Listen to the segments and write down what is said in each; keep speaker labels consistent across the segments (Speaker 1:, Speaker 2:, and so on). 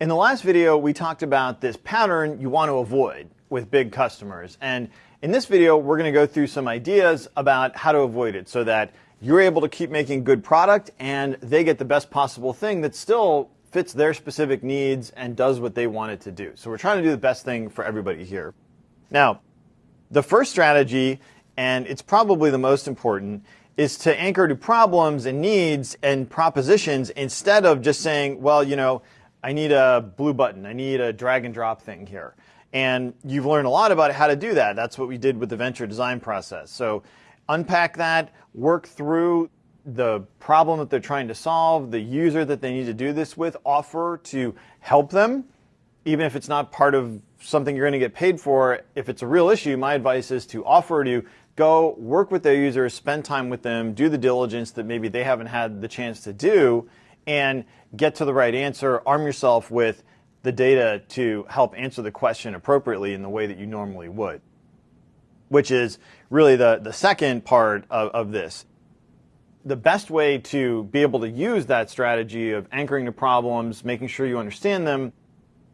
Speaker 1: In the last video, we talked about this pattern you want to avoid with big customers. And in this video, we're going to go through some ideas about how to avoid it so that you're able to keep making good product and they get the best possible thing that still fits their specific needs and does what they want it to do. So we're trying to do the best thing for everybody here. Now, the first strategy, and it's probably the most important, is to anchor to problems and needs and propositions instead of just saying, well, you know, I need a blue button. I need a drag and drop thing here. And you've learned a lot about how to do that. That's what we did with the venture design process. So unpack that, work through the problem that they're trying to solve, the user that they need to do this with, offer to help them, even if it's not part of something you're going to get paid for. If it's a real issue, my advice is to offer to go work with their users, spend time with them, do the diligence that maybe they haven't had the chance to do, and get to the right answer. Arm yourself with the data to help answer the question appropriately in the way that you normally would, which is really the, the second part of, of this. The best way to be able to use that strategy of anchoring to problems, making sure you understand them,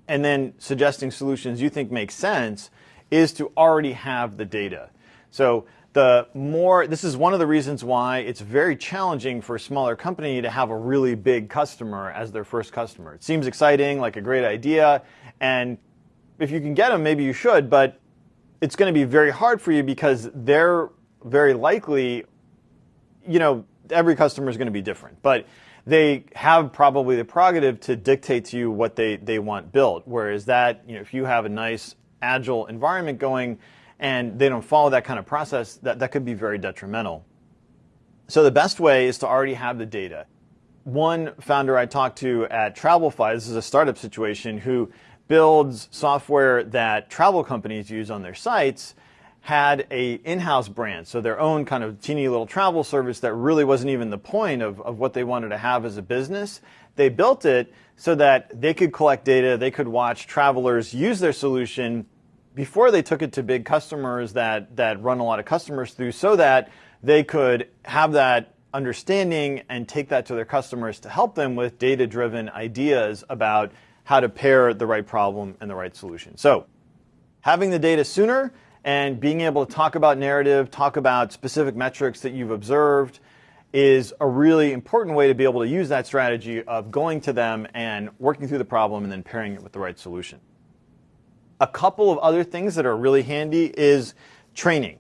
Speaker 1: and then suggesting solutions you think make sense is to already have the data. So the more, this is one of the reasons why it's very challenging for a smaller company to have a really big customer as their first customer. It seems exciting, like a great idea, and if you can get them, maybe you should, but it's going to be very hard for you because they're very likely, you know, every customer is going to be different, but they have probably the prerogative to dictate to you what they, they want built. Whereas that, you know, if you have a nice agile environment going, and they don't follow that kind of process, that, that could be very detrimental. So the best way is to already have the data. One founder I talked to at Travelify, this is a startup situation, who builds software that travel companies use on their sites, had a in-house brand, so their own kind of teeny little travel service that really wasn't even the point of, of what they wanted to have as a business. They built it so that they could collect data, they could watch travelers use their solution before they took it to big customers that, that run a lot of customers through so that they could have that understanding and take that to their customers to help them with data-driven ideas about how to pair the right problem and the right solution. So having the data sooner and being able to talk about narrative, talk about specific metrics that you've observed is a really important way to be able to use that strategy of going to them and working through the problem and then pairing it with the right solution. A couple of other things that are really handy is training.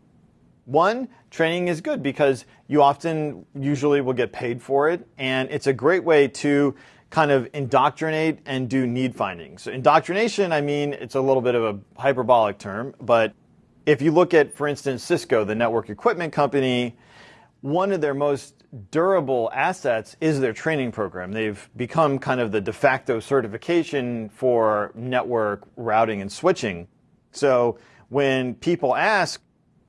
Speaker 1: One, training is good because you often usually will get paid for it, and it's a great way to kind of indoctrinate and do need finding. So indoctrination, I mean, it's a little bit of a hyperbolic term, but if you look at, for instance, Cisco, the network equipment company, one of their most durable assets is their training program. They've become kind of the de facto certification for network routing and switching. So when people ask,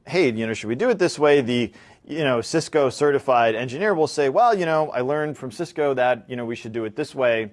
Speaker 1: hey, you know, should we do it this way? The you know, Cisco certified engineer will say, well, you know, I learned from Cisco that, you know, we should do it this way.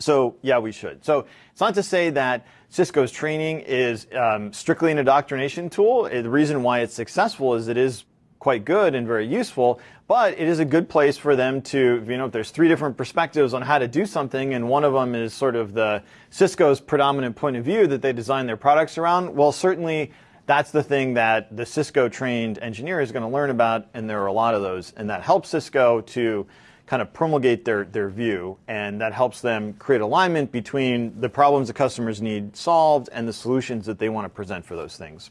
Speaker 1: So yeah, we should. So it's not to say that Cisco's training is um, strictly an indoctrination tool. The reason why it's successful is it is quite good and very useful, but it is a good place for them to, you know, if there's three different perspectives on how to do something and one of them is sort of the Cisco's predominant point of view that they design their products around, well, certainly that's the thing that the Cisco trained engineer is going to learn about, and there are a lot of those, and that helps Cisco to kind of promulgate their, their view, and that helps them create alignment between the problems the customers need solved and the solutions that they want to present for those things.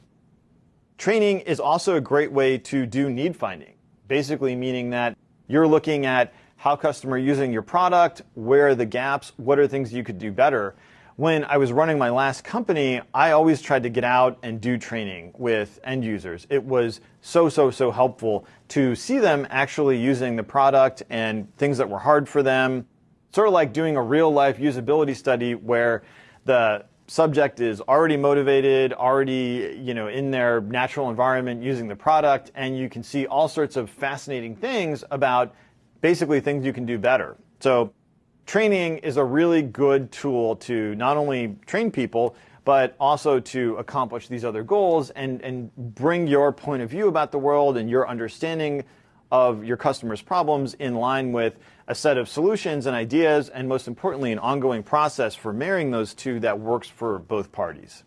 Speaker 1: Training is also a great way to do need finding, basically meaning that you're looking at how customer using your product, where are the gaps, what are things you could do better. When I was running my last company, I always tried to get out and do training with end users. It was so, so, so helpful to see them actually using the product and things that were hard for them. Sort of like doing a real life usability study where the subject is already motivated, already you know in their natural environment using the product, and you can see all sorts of fascinating things about basically things you can do better. So training is a really good tool to not only train people, but also to accomplish these other goals and, and bring your point of view about the world and your understanding of your customers' problems in line with a set of solutions and ideas, and most importantly, an ongoing process for marrying those two that works for both parties.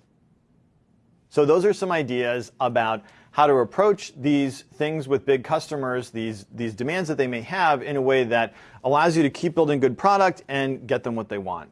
Speaker 1: So those are some ideas about how to approach these things with big customers, these, these demands that they may have in a way that allows you to keep building good product and get them what they want.